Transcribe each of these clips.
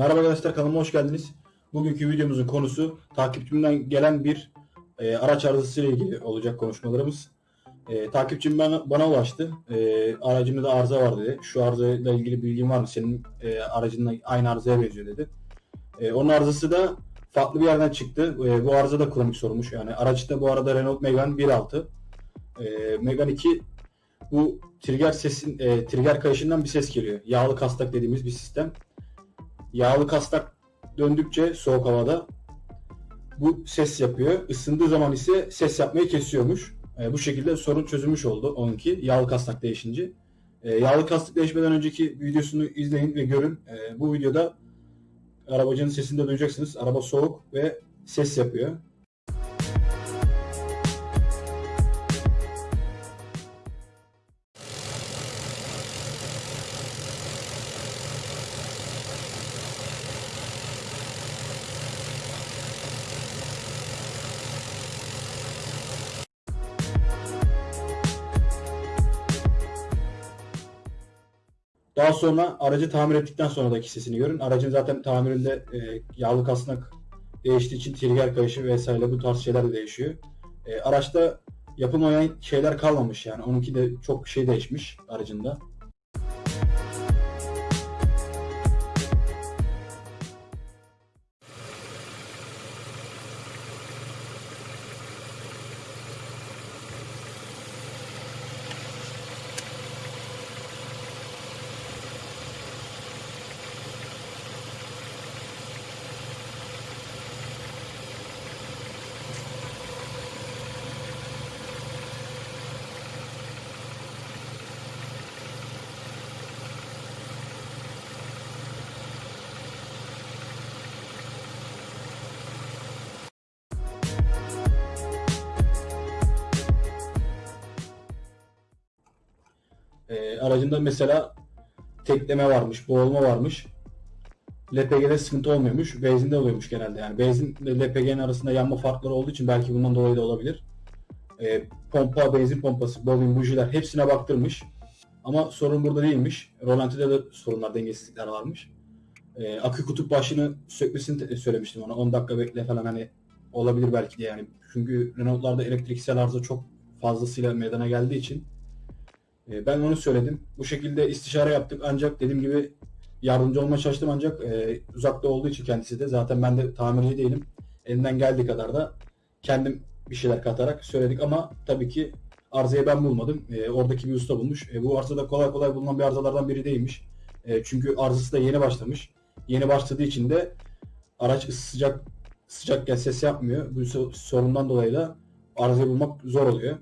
Merhaba arkadaşlar kanalıma hoş geldiniz. Bugünkü videomuzun konusu takipçimden gelen bir e, araç arızası ile ilgili olacak konuşmalarımız. E, takipçim bana, bana ulaştı. E, aracımda da arıza var dedi. Şu arızayla ilgili bilgin var mı? Senin e, aracınla aynı arızaya benziyor dedi. E, onun arızası da farklı bir yerden çıktı. E, bu arıza da kronik sorulmuş. Yani araçta bu arada Renault Megane 1.6. E, Megane 2 bu trigger sesin e, trigger kayışından bir ses geliyor. Yağlı kastak dediğimiz bir sistem. Yağlı kastak döndükçe soğuk havada bu ses yapıyor. Isındığı zaman ise ses yapmayı kesiyormuş. E, bu şekilde sorun çözülmüş oldu onunki yağlı kastak değişince. E, yağlı kastak değişmeden önceki videosunu izleyin ve görün. E, bu videoda arabacının sesini de duyacaksınız. Araba soğuk ve ses yapıyor. Daha sonra aracı tamir ettikten sonraki sesini görün. Aracın zaten tamirinde e, yağlı kasnak değiştiği için trigger kayışı vesaire bu tarz şeyler de değişiyor. E, araçta yapılmayan şeyler kalmamış yani. Onunki de çok şey değişmiş aracında. Aracında mesela tekleme varmış, boğulma varmış. LPG'de sıkıntı olmuyormuş. Benzinde oluyormuş genelde. Yani benzin ile LPG'nin arasında yanma farkları olduğu için belki bundan dolayı da olabilir. E, pompa, benzin pompası, bobin, bujiler hepsine baktırmış. Ama sorun burada değilmiş. Rolanti'de de sorunlar, dengesizlikler varmış. E, akü kutup başını sökmesini söylemiştim ona. 10 dakika bekle falan hani olabilir belki de yani. Çünkü Renault'larda elektriksel arıza çok fazlasıyla meydana geldiği için e, Ben onu söyledim. Bu şekilde istişare yaptık ancak dediğim gibi yardımcı olmaya çalıştım ancak e, uzakta olduğu için kendisi de zaten ben de tamirci değilim. Elimden geldiği kadar da kendim bir şeyler katarak söyledik ama tabii ki arızayı ben bulmadım. E, oradaki bir usta bulmuş. E, bu arıza da kolay kolay bulunan bir arızalardan biri değilmiş. E, çünkü arızası da yeni başlamış. Yeni başladığı için de araç sıcak sıcakken ses yapmıyor. Bu so- sorundan dolayı da arızayı bulmak zor oluyor.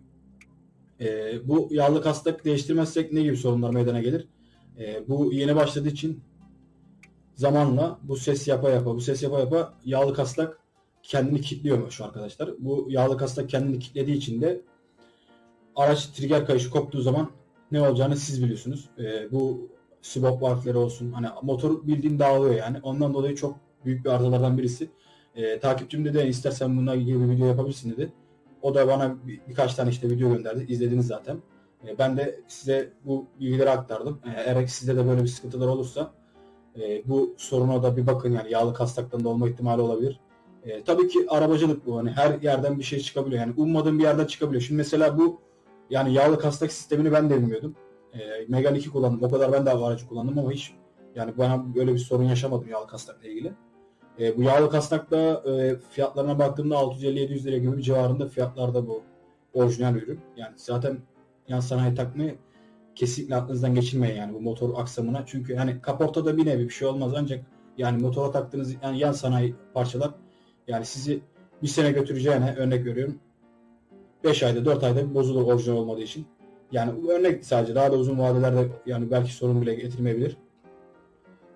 Ee, bu yağlı kastak değiştirmezsek ne gibi sorunlar meydana gelir? Ee, bu yeni başladığı için zamanla bu ses yapa yapa, bu ses yapa yapa yağlı kastak kendini kilitliyormuş arkadaşlar. Bu yağlı kastak kendini kilitlediği için de araç trigger kayışı koptuğu zaman ne olacağını siz biliyorsunuz. Ee, bu swap valfleri olsun hani motor bildiğin dağılıyor yani. Ondan dolayı çok büyük bir arızalardan birisi. Ee, takipçim dedi istersen bununla ilgili bir video yapabilirsin dedi. O da bana bir, birkaç tane işte video gönderdi. İzlediniz zaten. E, ben de size bu bilgileri aktardım. E, eğer sizde de böyle bir sıkıntılar olursa e, bu soruna da bir bakın yani yağlı kastaktan da olma ihtimali olabilir. E, tabii ki arabacılık bu. Hani her yerden bir şey çıkabiliyor. Yani ummadığım bir yerden çıkabiliyor. Şimdi mesela bu yani yağlı kastak sistemini ben de bilmiyordum. E, Megane 2 kullandım. O kadar ben de aracı kullandım ama hiç yani bana böyle bir sorun yaşamadım yağlı kastakla ilgili. E, bu yağlı kasnakta e, fiyatlarına baktığımda 650-700 lira gibi civarında fiyatlarda bu orijinal ürün. Yani zaten yan sanayi takmayı kesinlikle aklınızdan geçirmeyin yani bu motor aksamına. Çünkü hani kaportada bir nevi bir şey olmaz ancak yani motora taktığınız yani yan sanayi parçalar yani sizi bir sene götüreceğine örnek veriyorum 5 ayda 4 ayda bozulur orijinal olmadığı için. Yani örnek sadece daha da uzun vadelerde yani belki sorun bile getirmeyebilir.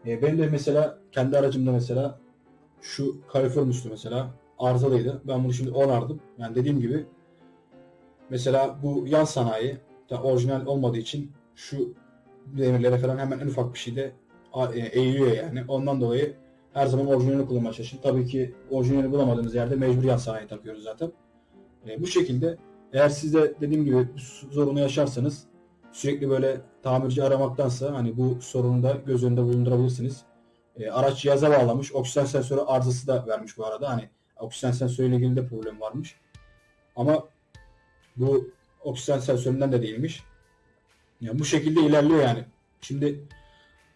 E, benim de mesela kendi aracımda mesela şu kalifer üstü mesela arızalıydı. Ben bunu şimdi onardım. Yani dediğim gibi mesela bu yan sanayi da orijinal olmadığı için şu demirlere falan hemen en ufak bir şeyde e, eğiliyor yani. Ondan dolayı her zaman orijinalini kullanmaya çalışın. Tabii ki orijinalini bulamadığınız yerde mecbur yan sanayi takıyoruz zaten. E, bu şekilde eğer siz de dediğim gibi bu sorunu yaşarsanız sürekli böyle tamirci aramaktansa hani bu sorunu da göz önünde bulundurabilirsiniz. E, araç cihaza bağlamış. Oksijen sensörü arızası da vermiş bu arada. Hani oksijen sensörüyle ilgili de problem varmış. Ama bu oksijen sensöründen de değilmiş. Yani bu şekilde ilerliyor yani. Şimdi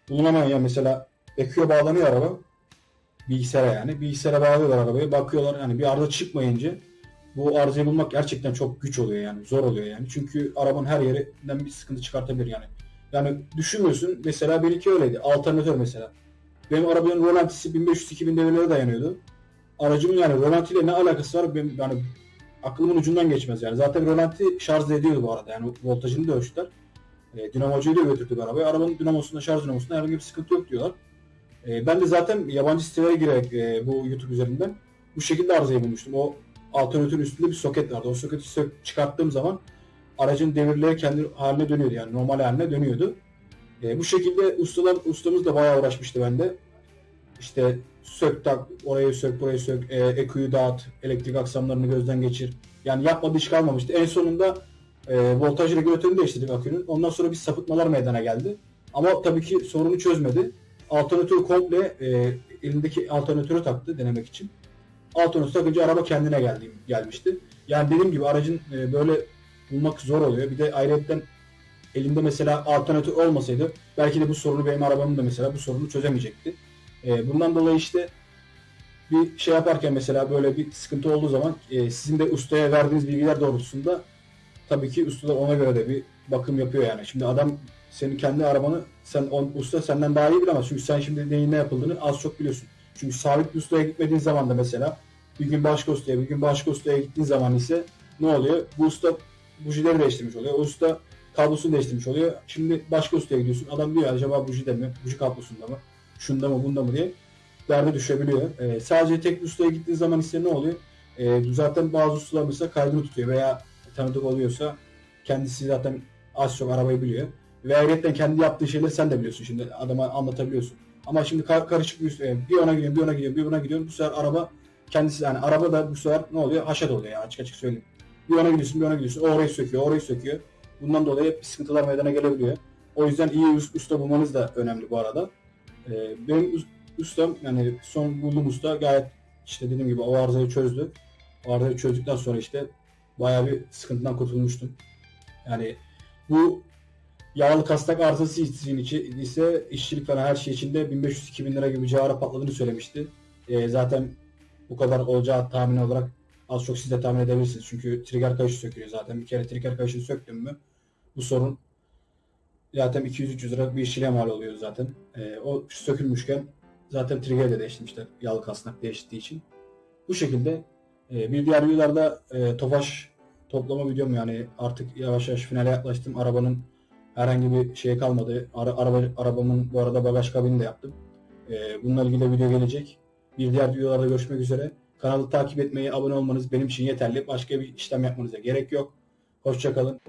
bulunamayan ya mesela EQ'ya bağlanıyor araba. Bilgisayara yani. Bilgisayara bağlıyorlar arabayı. Bakıyorlar yani bir arıza çıkmayınca bu arızayı bulmak gerçekten çok güç oluyor yani. Zor oluyor yani. Çünkü arabanın her yerinden bir sıkıntı çıkartabilir yani. Yani düşünmüyorsun. Mesela benimki öyleydi. Alternatör mesela. Benim arabanın rolantisi 1500-2000 devirlere dayanıyordu. Aracımın yani rolantiyle ne alakası var benim yani aklımın ucundan geçmez yani. Zaten rolanti şarj ediyordu bu arada yani voltajını da ölçtüler. E, dinamocuyu da götürdük arabayı. Arabanın dinamosunda, şarj dinamosunda herhangi bir sıkıntı yok diyorlar. E, ben de zaten yabancı sitelere girerek e, bu YouTube üzerinden bu şekilde arızayı bulmuştum. O alternatörün üstünde bir soket vardı. O soketi çıkarttığım zaman aracın devirleri kendi haline dönüyordu yani normal haline dönüyordu. E, bu şekilde ustalar, ustamız da bayağı uğraşmıştı bende. İşte sök tak, orayı sök, burayı sök, e, EQ'yu dağıt, elektrik aksamlarını gözden geçir. Yani yapmadığı iş kalmamıştı. En sonunda e, voltaj regülatörünü değiştirdik akünün. Ondan sonra bir sapıtmalar meydana geldi. Ama tabii ki sorunu çözmedi. Alternatörü komple e, elindeki alternatörü taktı denemek için. Alternatörü takınca araba kendine geldi, gelmişti. Yani dediğim gibi aracın e, böyle bulmak zor oluyor. Bir de ayrıca elinde mesela alternatör olmasaydı belki de bu sorunu benim arabamın da mesela bu sorunu çözemeyecekti. E, bundan dolayı işte bir şey yaparken mesela böyle bir sıkıntı olduğu zaman e, sizin de ustaya verdiğiniz bilgiler doğrultusunda tabii ki usta da ona göre de bir bakım yapıyor yani. Şimdi adam senin kendi arabanı sen on, usta senden daha iyi bilemez. Çünkü sen şimdi neyin ne yapıldığını az çok biliyorsun. Çünkü sabit bir ustaya gitmediğin zaman da mesela bir gün başka ustaya, bir gün başka ustaya gittiğin zaman ise ne oluyor? Bu usta bujileri değiştirmiş oluyor. O usta kablosunu değiştirmiş oluyor. Şimdi başka ustaya gidiyorsun. Adam diyor acaba bujide mi? Buji kablosunda mı? Şunda mı? Bunda mı diye derde düşebiliyor. Ee, sadece tek ustaya gittiğin zaman ise ne oluyor? Ee, zaten bazı ustalar mesela kaydını tutuyor veya tanıdık oluyorsa kendisi zaten az çok arabayı biliyor. Ve ayrıca kendi yaptığı şeyleri sen de biliyorsun şimdi adama anlatabiliyorsun. Ama şimdi kar- karışık bir, e, bir ona gidiyorum, bir ona gidiyorum, bir ona gidiyorum. Bu sefer araba kendisi yani araba da bu sefer ne oluyor? Haşat oluyor yani açık açık söyleyeyim. Bir ona gidiyorsun, bir ona gidiyorsun. O orayı söküyor, orayı söküyor. Bundan dolayı hep sıkıntılar meydana gelebiliyor. O yüzden iyi us- usta bulmanız da önemli bu arada. Ee, benim us- ustam yani son bulduğum usta gayet işte dediğim gibi o arızayı çözdü. O arızayı çözdükten sonra işte bayağı bir sıkıntıdan kurtulmuştum. Yani bu yağlı kasnak arızası için içi- ise işçilik falan her şey içinde 1500-2000 lira gibi cihara patladığını söylemişti. Ee, zaten bu kadar olacağı tahmin olarak az çok siz de tahmin edebilirsiniz. Çünkü trigger kayışı sökülüyor zaten. Bir kere trigger kayışını söktüm mü bu sorun zaten 200-300 lira bir işçiliğe mal oluyor zaten. Ee, o sökülmüşken zaten trigger de değiştirmişler yağlı kasnak değiştiği için. Bu şekilde e, bir diğer videolarda e, Tofaş toplama videom yani artık yavaş yavaş finale yaklaştım. Arabanın herhangi bir şey kalmadı. Ara, araba, arabamın bu arada bagaj kabini de yaptım. E, bununla ilgili de video gelecek. Bir diğer videolarda görüşmek üzere. Kanalı takip etmeyi, abone olmanız benim için yeterli. Başka bir işlem yapmanıza gerek yok. Hoşçakalın.